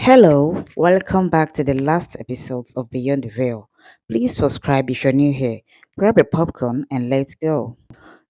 Hello, welcome back to the last episodes of Beyond the Veil. Please subscribe if you're new here. Grab a popcorn and let's go.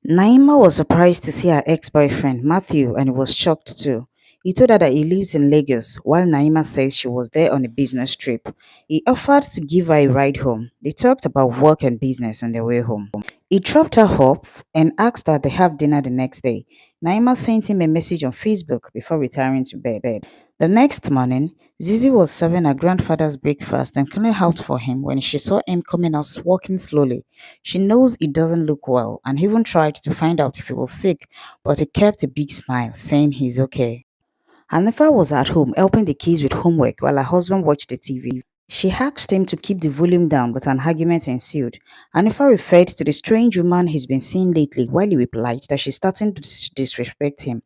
Naima was surprised to see her ex boyfriend Matthew and was shocked too. He told her that he lives in Lagos while Naima says she was there on a business trip. He offered to give her a ride home. They talked about work and business on their way home. He dropped her off and asked that they have dinner the next day. Naima sent him a message on Facebook before retiring to bed. The next morning, Zizi was serving her grandfather's breakfast and cleaning out for him when she saw him coming out walking slowly. She knows he doesn't look well and even tried to find out if he was sick, but he kept a big smile, saying he's okay. Hanifa was at home helping the kids with homework while her husband watched the TV. She asked him to keep the volume down, but an argument ensued. Hanifa referred to the strange woman he's been seeing lately while he replied that she's starting to dis- disrespect him.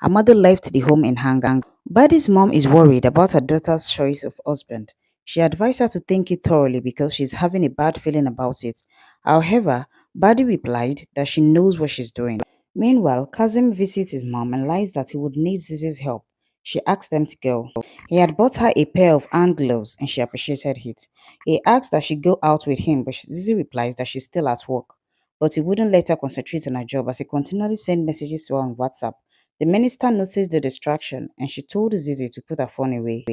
Her mother left the home in anger. Badi's mom is worried about her daughter's choice of husband. She advised her to think it thoroughly because she's having a bad feeling about it. However, Badi replied that she knows what she's doing. Meanwhile, Kazim visits his mom and lies that he would need Zizi's help. She asked them to go. He had bought her a pair of hand gloves and she appreciated it. He asked that she go out with him, but Zizi replies that she's still at work. But he wouldn't let her concentrate on her job as he continually sent messages to her on WhatsApp. The minister noticed the distraction and she told Zizi to put her phone away.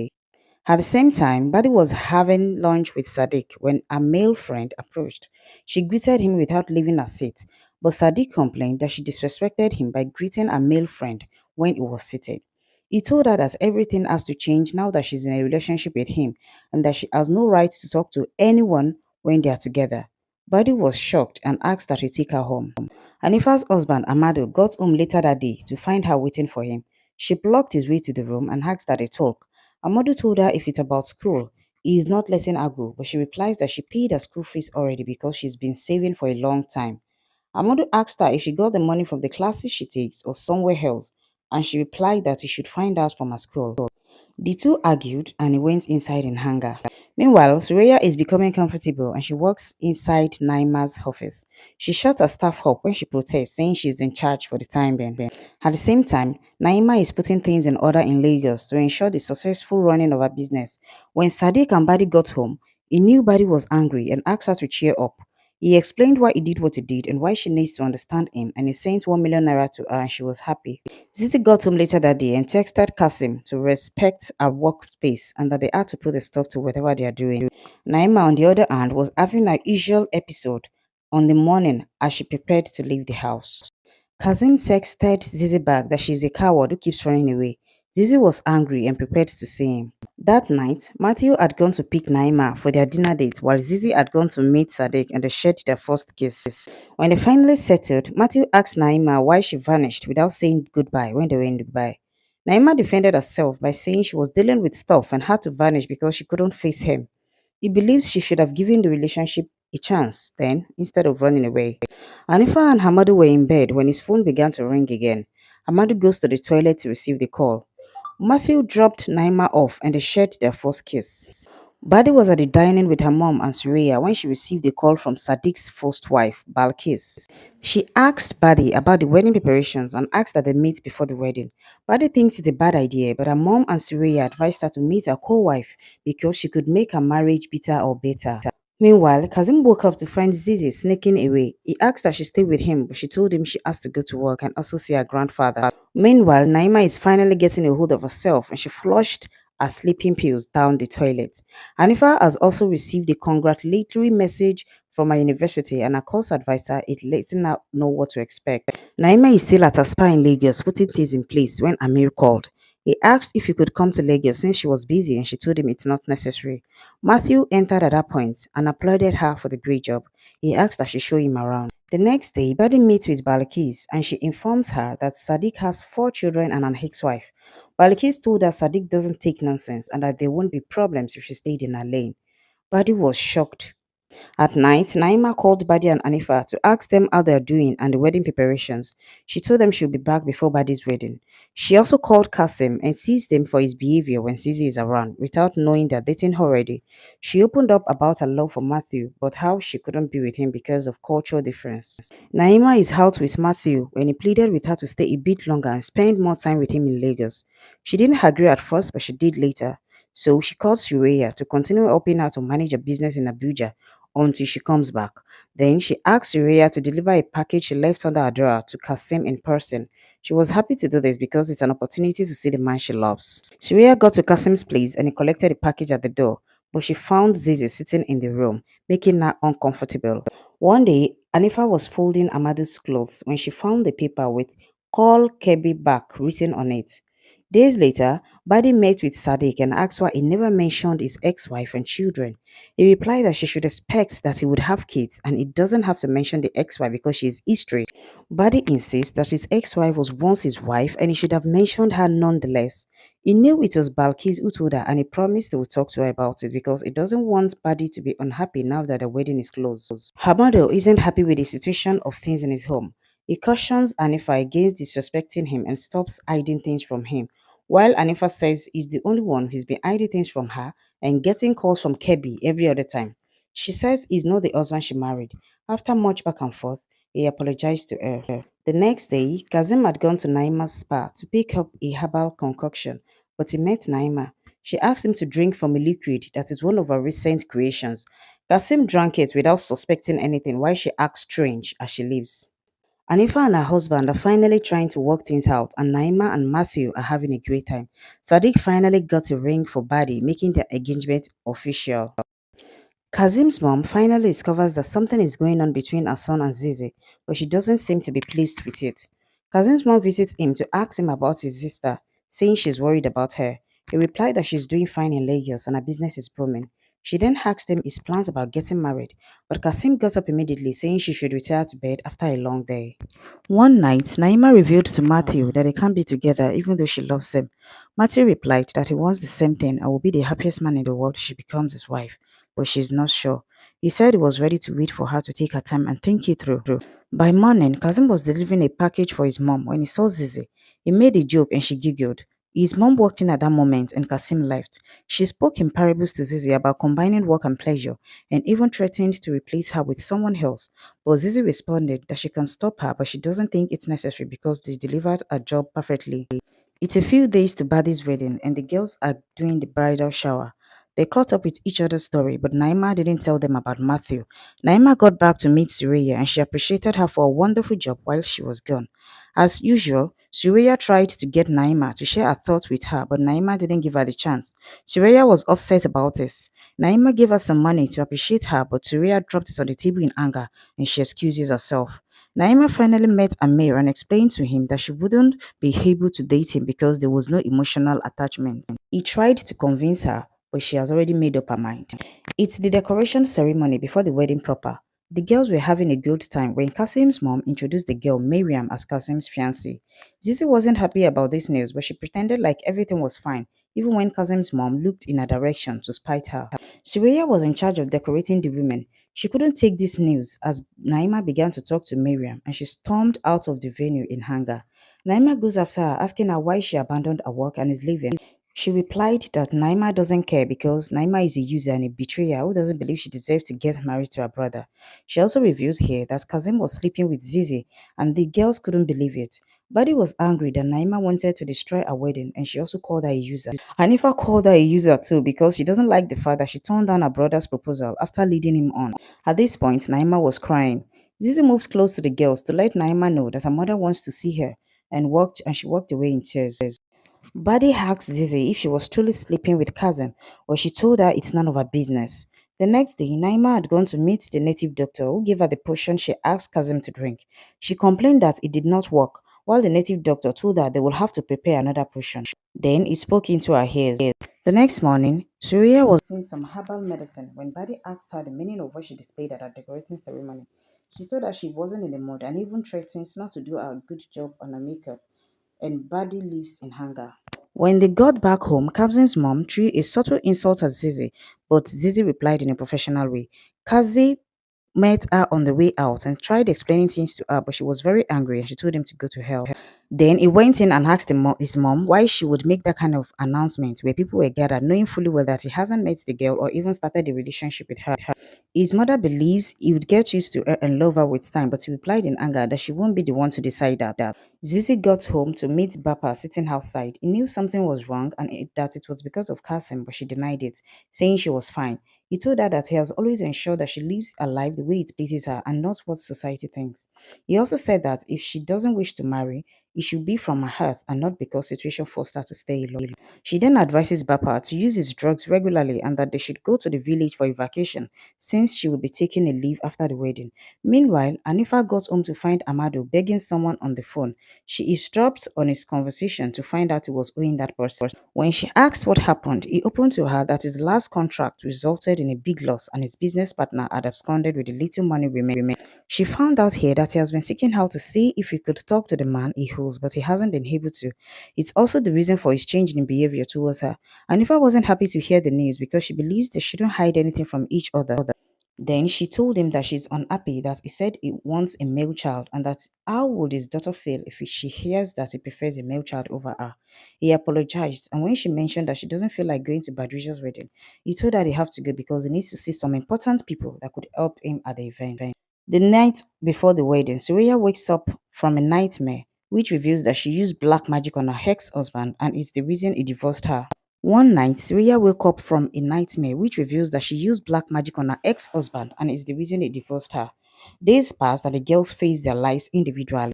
At the same time, Badi was having lunch with Sadiq when a male friend approached. She greeted him without leaving her seat, but Sadiq complained that she disrespected him by greeting a male friend when he was seated. He told her that everything has to change now that she's in a relationship with him and that she has no right to talk to anyone when they are together. Badi was shocked and asked that he take her home. Hanifa's husband, Amado, got home later that day to find her waiting for him. She blocked his way to the room and asked that they talk. Amado told her if it's about school, he is not letting her go, but she replies that she paid her school fees already because she's been saving for a long time. Amado asked her if she got the money from the classes she takes or somewhere else, and she replied that he should find out from her school. The two argued and he went inside in anger. Meanwhile, Suraya is becoming comfortable and she walks inside Naima's office. She shuts her staff up when she protests, saying she's in charge for the time being. At the same time, Naima is putting things in order in Lagos to ensure the successful running of her business. When Sadiq and Badi got home, he knew Badi was angry and asked her to cheer up. He explained why he did what he did and why she needs to understand him, and he sent 1 million naira to her and she was happy. Zizi got home later that day and texted Kasim to respect her workspace and that they had to put a stop to whatever they are doing. Naima, on the other hand, was having her usual episode on the morning as she prepared to leave the house. Kazim texted Zizi back that she's a coward who keeps running away. Zizi was angry and prepared to see him. That night, Matthew had gone to pick Naima for their dinner date while Zizi had gone to meet Sadiq and they shared their first kiss. When they finally settled, Matthew asked Naima why she vanished without saying goodbye when they were in Dubai. Naima defended herself by saying she was dealing with stuff and had to vanish because she couldn't face him. He believes she should have given the relationship a chance then instead of running away. Anifa and Hamadu were in bed when his phone began to ring again. Hamadu goes to the toilet to receive the call. Matthew dropped Naima off and they shared their first kiss. Badi was at the dining with her mom and Surya when she received a call from Sadiq's first wife, Balkis. She asked Badi about the wedding preparations and asked that they meet before the wedding. Badi thinks it's a bad idea, but her mom and Surya advised her to meet her co-wife because she could make her marriage bitter or better. Meanwhile, Kazim woke up to find Zizi sneaking away. He asked that she stay with him, but she told him she has to go to work and also see her grandfather. Meanwhile, Naima is finally getting a hold of herself and she flushed her sleeping pills down the toilet. Hanifa has also received a congratulatory message from her university and her course advisor is letting her know what to expect. Naima is still at her spa in Lagos putting things in place when Amir called. He asked if he could come to Lagos since she was busy and she told him it's not necessary. Matthew entered at that point and applauded her for the great job. He asked that she show him around. The next day, Badi meets with Balakis and she informs her that Sadiq has four children and an ex-wife. Balakis told her Sadiq doesn't take nonsense and that there won't be problems if she stayed in her lane. Badi was shocked. At night, Naima called Badi and Anifa to ask them how they're doing and the wedding preparations. She told them she'll be back before Badi's wedding. She also called Kasim and teased him for his behavior when Zizi is around without knowing they're dating already. She opened up about her love for Matthew, but how she couldn't be with him because of cultural difference. Naima is out with Matthew when he pleaded with her to stay a bit longer and spend more time with him in Lagos. She didn't agree at first, but she did later. So she called Suraya to continue helping her to manage her business in Abuja until she comes back. Then she asked Suraya to deliver a package she left under her drawer to Kasim in person. She was happy to do this because it's an opportunity to see the man she loves. Suraya got to Kasim's place and he collected the package at the door, but she found Zizi sitting in the room, making her uncomfortable. One day, Anifa was folding Amadu's clothes when she found the paper with Call Kebi back written on it. Days later, Badi met with Sadiq and asked why he never mentioned his ex-wife and children. He replied that she should expect that he would have kids and he doesn't have to mention the ex-wife because she is history. Badi insists that his ex-wife was once his wife and he should have mentioned her nonetheless. He knew it was Balkis who told her and he promised he would talk to her about it because he doesn't want Badi to be unhappy now that the wedding is closed. Hamado isn't happy with the situation of things in his home. He cautions Anifa against disrespecting him and stops hiding things from him, while Anifa says he's the only one who's been hiding things from her and getting calls from Kebi every other time. She says he's not the husband she married. After much back and forth, he apologized to her. The next day, Kazim had gone to Naima's spa to pick up a herbal concoction, but he met Naima. She asked him to drink from a liquid that is one of her recent creations. Kasim drank it without suspecting anything while she acts strange as she leaves. Anifa and her husband are finally trying to work things out and Naima and Matthew are having a great time. Sadiq finally got a ring for Badi, making their engagement official. Kazim's mom finally discovers that something is going on between her son and Zizi, but she doesn't seem to be pleased with it. Kazim's mom visits him to ask him about his sister, saying she's worried about her. He replied that she's doing fine in Lagos and her business is booming. She then asked him his plans about getting married, but Kasim got up immediately saying she should retire to bed after a long day. One night, Naima revealed to Matthew that they can't be together even though she loves him. Matthew replied that he wants the same thing and will be the happiest man in the world if she becomes his wife but she's not sure. He said he was ready to wait for her to take her time and think it through. By morning, Kazim was delivering a package for his mom when he saw Zizi. He made a joke and she giggled. His mom walked in at that moment and Kasim left. She spoke in parables to Zizi about combining work and pleasure and even threatened to replace her with someone else. But Zizi responded that she can stop her but she doesn't think it's necessary because they delivered a job perfectly. It's a few days to Badi's wedding and the girls are doing the bridal shower. They caught up with each other's story, but Naima didn't tell them about Matthew. Naima got back to meet Suraya and she appreciated her for a wonderful job while she was gone. As usual, Suraya tried to get Naima to share her thoughts with her, but Naima didn't give her the chance. Suraya was upset about this. Naima gave her some money to appreciate her, but Suraya dropped it on the table in anger and she excuses herself. Naima finally met Amir and explained to him that she wouldn't be able to date him because there was no emotional attachment. He tried to convince her, but she has already made up her mind. It's the decoration ceremony before the wedding proper. The girls were having a good time when Kasim's mom introduced the girl Miriam as Kasim's fiancée. Zizi wasn't happy about this news, but she pretended like everything was fine, even when Kasim's mom looked in her direction to spite her. Suraya was in charge of decorating the women. She couldn't take this news as Naima began to talk to Miriam and she stormed out of the venue in anger. Naima goes after her, asking her why she abandoned her work and is leaving. She replied that Naima doesn't care because Naima is a user and a betrayer who doesn't believe she deserves to get married to her brother. She also reveals here that Kazim was sleeping with Zizi and the girls couldn't believe it. Badi was angry that Naima wanted to destroy her wedding and she also called her a user. Hanifa called her a user too because she doesn't like the fact that she turned down her brother's proposal after leading him on. At this point, Naima was crying. Zizi moved close to the girls to let Naima know that her mother wants to see her and walked and she walked away in tears. Badi asked Zizi if she was truly sleeping with Kazim, but she told her it's none of her business. The next day, Naima had gone to meet the native doctor who gave her the potion she asked Kazim to drink. She complained that it did not work, while the native doctor told her they will have to prepare another potion. Then he spoke into her ears. The next morning, Surya was using some herbal medicine when Badi asked her the meaning of what she displayed at her decorating ceremony. She told her she wasn't in the mood and even threatened not to do a good job on her makeup and Badi lives in hunger. When they got back home, Kazim's mom threw a subtle insult at Zizi, but Zizi replied in a professional way. Kazim met her on the way out and tried explaining things to her, but she was very angry and she told him to go to hell. Then he went in and asked his mom why she would make that kind of announcement where people were gathered, knowing fully well that he hasn't met the girl or even started a relationship with her. His mother believes he would get used to her and love her with time, but he replied in anger that she won't be the one to decide that. that. Zizi got home to meet Bappa sitting outside. He knew something was wrong and it, that it was because of Kasim, but she denied it, saying she was fine. He told her that he has always ensured that she lives her life the way it pleases her and not what society thinks. He also said that if she doesn't wish to marry, it should be from her heart and not because situation forced her to stay alone. She then advises Bappa to use his drugs regularly and that they should go to the village for a vacation since she will be taking a leave after the wedding. Meanwhile, Anifa got home to find Amado begging someone on the phone. She eavesdropped on his conversation to find out he was owing that person. When she asked what happened, he opened to her that his last contract resulted in a big loss and his business partner had absconded with the little money remaining. She found out here that he has been seeking out to see if he could talk to the man he holds but he hasn't been able to. It's also the reason for his change in behavior towards her. Anifa wasn't happy to hear the news because she believes they shouldn't hide anything from each other. Then she told him that she's unhappy that he said he wants a male child and that how would his daughter feel if she hears that he prefers a male child over her. He apologized and when she mentioned that she doesn't feel like going to Badrisha's wedding, he told her they have to go because he needs to see some important people that could help him at the event. The night before the wedding, Surya wakes up from a nightmare which reveals that she used black magic on her ex-husband and is the reason he divorced her. One night, Surya woke up from a nightmare which reveals that she used black magic on her ex-husband and is the reason he divorced her. Days pass and the girls face their lives individually.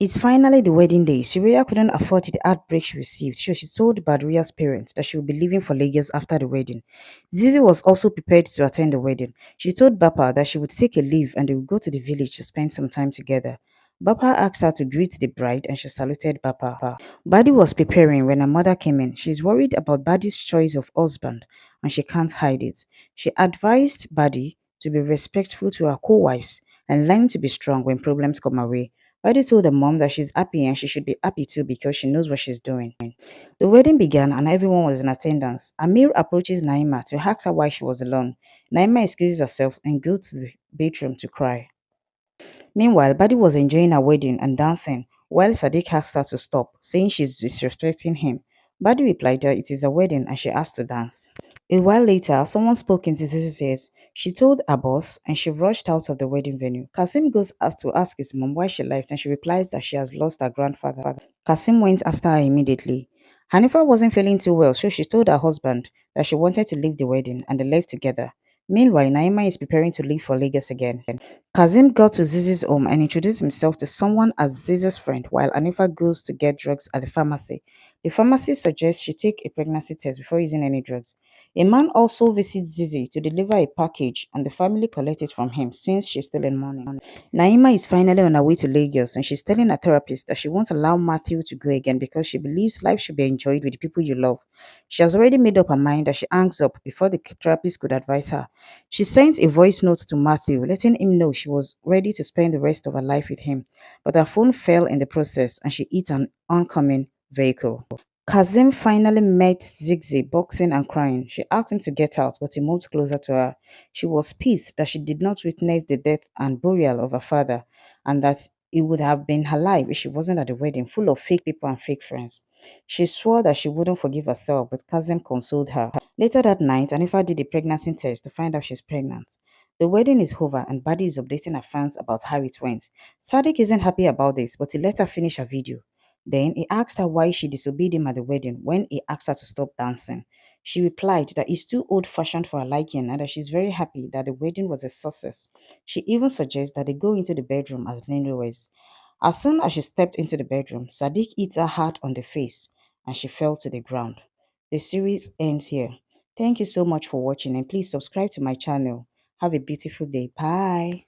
It's finally the wedding day. Surya couldn't afford the heartbreak she received, so she told Badria's parents that she would be leaving for Lagos after the wedding. Zizi was also prepared to attend the wedding. She told Bappa that she would take a leave and they would go to the village to spend some time together. Bappa asked her to greet the bride and she saluted Bappa. Badi was preparing when her mother came in. She's worried about Badi's choice of husband and she can't hide it. She advised Badi to be respectful to her co-wives and learn to be strong when problems come her way. Badi told the mom that she's happy and she should be happy too because she knows what she's doing. The wedding began and everyone was in attendance. Amir approaches Naima to ask her why she was alone. Naima excuses herself and goes to the bedroom to cry. Meanwhile, Badi was enjoying her wedding and dancing while Sadiq asked her to stop, saying she's disrespecting him. Badi replied that it is a wedding and she asked to dance. A while later, someone spoke into Zizi's ears. She told her boss and she rushed out of the wedding venue. Kasim goes to ask his mom why she left and she replies that she has lost her grandfather. Kasim went after her immediately. Hanifa wasn't feeling too well, so she told her husband that she wanted to leave the wedding and they left together. Meanwhile, Naima is preparing to leave for Lagos again. Kazim got to Zizi's home and introduced himself to someone as Zizi's friend while Anifa goes to get drugs at the pharmacy. The pharmacist suggests she take a pregnancy test before using any drugs. A man also visits Zizi to deliver a package and the family collect it from him since she's still in mourning. Naima is finally on her way to Lagos and she's telling her therapist that she won't allow Matthew to go again because she believes life should be enjoyed with the people you love. She has already made up her mind that she hangs up before the therapist could advise her. She sent a voice note to Matthew, letting him know she was ready to spend the rest of her life with him, but her phone fell in the process and she hit an oncoming vehicle. Kazim finally met Zizi boxing and crying. She asked him to get out, but he moved closer to her. She was pissed that she did not witness the death and burial of her father, and that he would have been alive if she wasn't at the wedding, full of fake people and fake friends. She swore that she wouldn't forgive herself, but Kazim consoled her. Later that night, Anifa did a pregnancy test to find out she's pregnant. The wedding is over and Badi is updating her fans about how it went. Sadiq isn't happy about this, but he let her finish her video. Then he asked her why she disobeyed him at the wedding when he asked her to stop dancing. She replied that he's too old-fashioned for her liking and that she's very happy that the wedding was a success. She even suggests that they go into the bedroom as newlyweds. As soon as she stepped into the bedroom, Sadiq hit her hard on the face and she fell to the ground. The series ends here. Thank you so much for watching and please subscribe to my channel. Have a beautiful day. Bye.